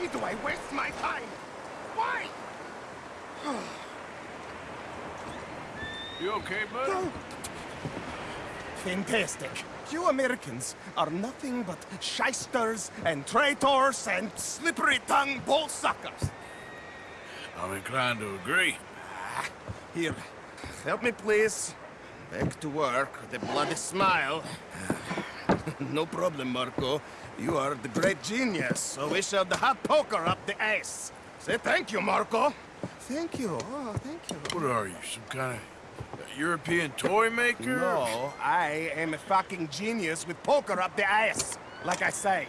Why do I waste my time? Why? You okay, bud? Fantastic. You Americans are nothing but shysters and traitors and slippery-tongued bull suckers. I'm inclined to agree. Ah, here, help me please. Back to work with a bloody smile. no problem, Marko. You are the great genius, so we shall the hot poker up the ass. Say thank you, Marko. Thank you. Oh, thank you. What are you, some kind of European toy maker? No, I am a fucking genius with poker up the ass, like I say.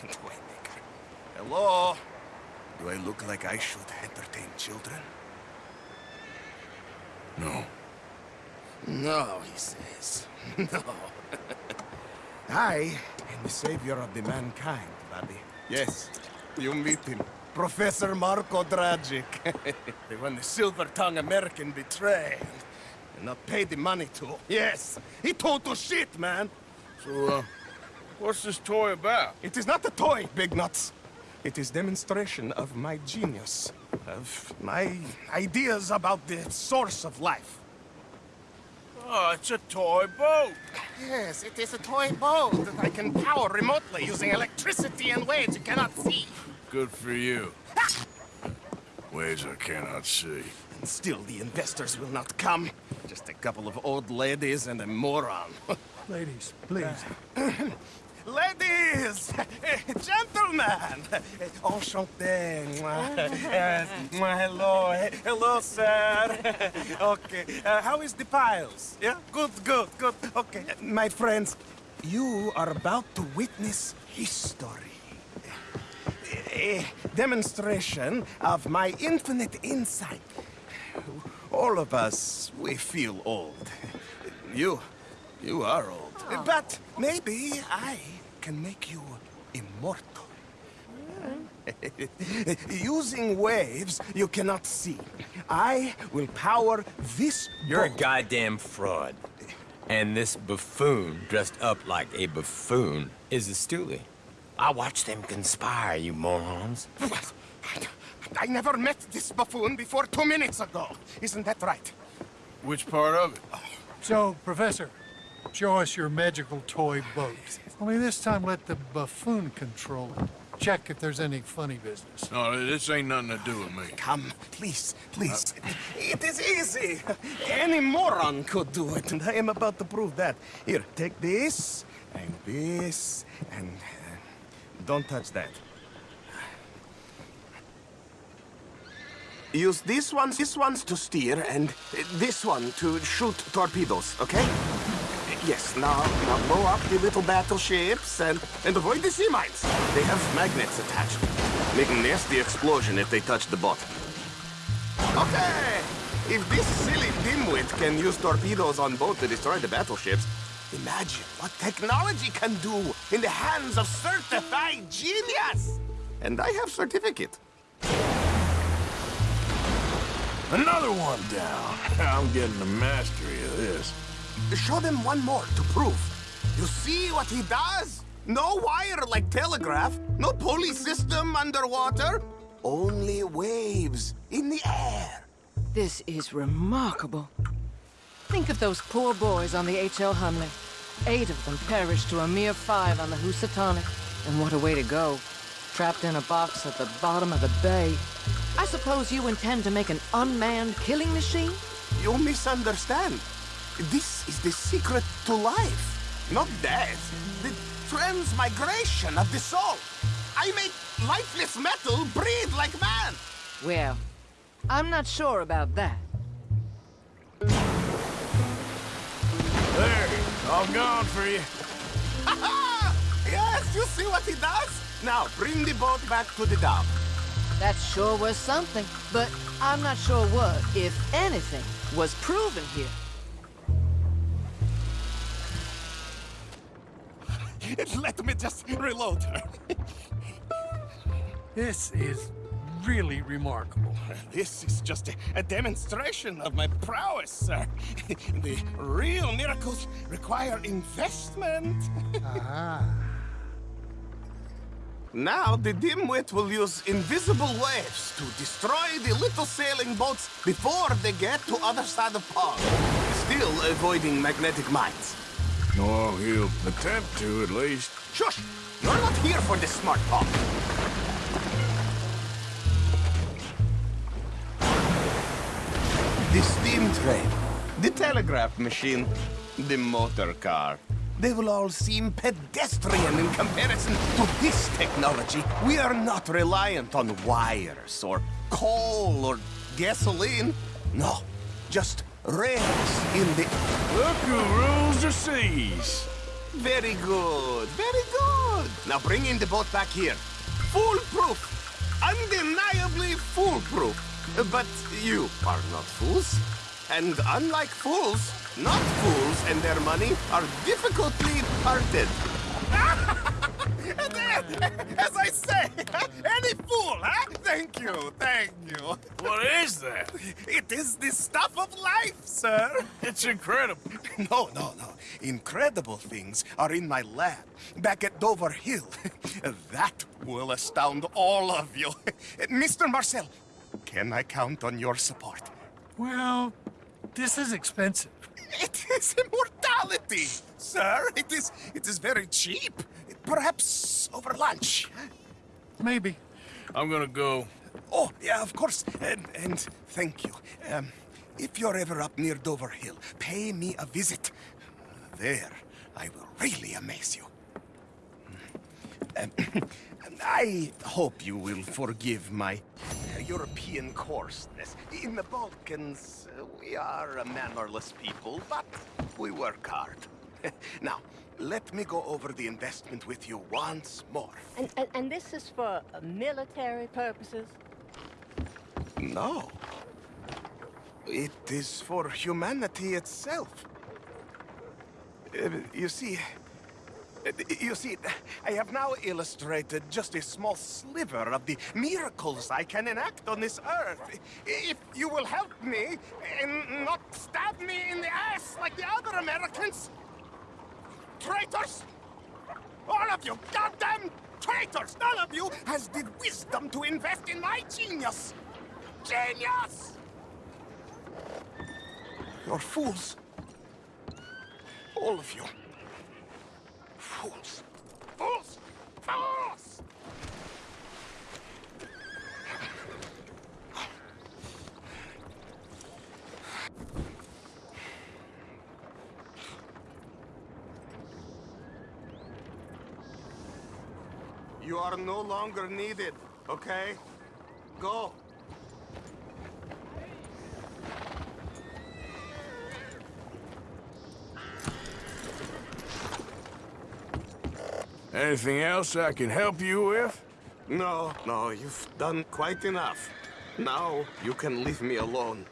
Toymaker. Hello? Do I look like I should entertain children? No. No, he says. No. I am the savior of the mankind, buddy. Yes, you meet him. Professor Marko Dragic. the one the silver-tongued American betrayed. And not paid the money to. Yes, he told total shit, man. So, uh, what's this toy about? It is not a toy, Big Nuts. It is demonstration of my genius. Of my ideas about the source of life. Oh, it's a toy boat. Yes, it is a toy boat that I can power remotely using electricity and waves you cannot see. Good for you. Ways I cannot see. And still the investors will not come. Just a couple of old ladies and a moron. Ladies, please. ladies! Gentlemen! Enchanté! Yes, oh. eh, Hello, eh, hello, sir. Okay, uh, how is the piles? Yeah, good, good, good. Okay, my friends, you are about to witness history. A demonstration of my infinite insight. All of us, we feel old. You, you are old. Uh, but maybe I can make you immortal. Using waves you cannot see, I will power this You're a goddamn fraud. And this buffoon, dressed up like a buffoon, is a stoolie. I watched them conspire, you morons. What? I never met this buffoon before two minutes ago. Isn't that right? Which part of it? So, Professor, show us your magical toy boat. Only this time let the buffoon control it. Check if there's any funny business. No, this ain't nothing to do with me. Come, please, please. It is easy. Any moron could do it, and I am about to prove that. Here, take this, and this, and... uh, don't touch that. Use these ones, these ones to steer, and uh, this one to shoot torpedoes, okay? Yes, now, now blow up the little battleships and, and avoid the sea mines. They have magnets attached. Make a nasty explosion if they touch the boat. Okay! If this silly dimwit can use torpedoes on boat to destroy the battleships, imagine what technology can do in the hands of certified genius! And I have certificate. Another one down. I'm getting the mastery of this. Show them one more to prove. You see what he does? No wire like telegraph, no pulley system underwater, only waves in the air. This is remarkable. Think of those poor boys on the H.L. Hunley. Eight of them perished to a mere five on the Housatonic. And what a way to go. Trapped in a box at the bottom of the bay. I suppose you intend to make an unmanned killing machine? You misunderstand. This is the secret to life, not death. The transmigration of the soul. I make lifeless metal breathe like man. Well, I'm not sure about that. There, all gone for you. yes, you see what he does? Now, bring the boat back to the dock. That sure was something, but I'm not sure what, if anything, was proven here. Let me just reload her. This is really remarkable. This is just a, a demonstration of my prowess, sir. the real miracles require investment. Ah. Now the dimwit will use invisible waves to destroy the little sailing boats before they get to other side of pond. Still avoiding magnetic mines. Oh, he'll attempt to, at least. Shush! You're not here for this smart talk. The steam train, the telegraph machine, the motor car. They will all seem pedestrian in comparison to this technology. We are not reliant on wires or coal or gasoline. No, just rails in the... Look who rules the seas. Very good, very good. Now bring in the boat back here. Foolproof. Undeniably foolproof. But you are not fools. And unlike fools, not fools and their money are difficultly parted. As I say, What is that? It is the stuff of life, sir. It's incredible. No, no, no. Incredible things are in my lab, back at Doverhill. that will astound all of you. Mr. Marcel, can I count on your support? Well, this is expensive. It is immortality, sir. It is, it is very cheap. Perhaps over lunch. Maybe. I'm gonna go. Oh, yeah, of course. And, and thank you. Um, if you're ever up near Doverhill, pay me a visit. There, I will really amaze you. Um, I hope you will forgive my uh, European coarseness. In the Balkans, uh, we are a mannerless people, but we work hard. now, let me go over the investment with you once more. And, and, and this is for military purposes? No. It is for humanity itself. Uh, you see... uh, You see, I have now illustrated just a small sliver of the miracles I can enact on this earth. If you will help me and not stab me in the ass like the other Americans. Traitors! All of you goddamn traitors! None of you has the wisdom to invest in my genius! Genius! You're fools. All of you. Fools. Fools! Fools! You are no longer needed, okay? Go. Anything else I can help you with? No, no, you've done quite enough. Now you can leave me alone.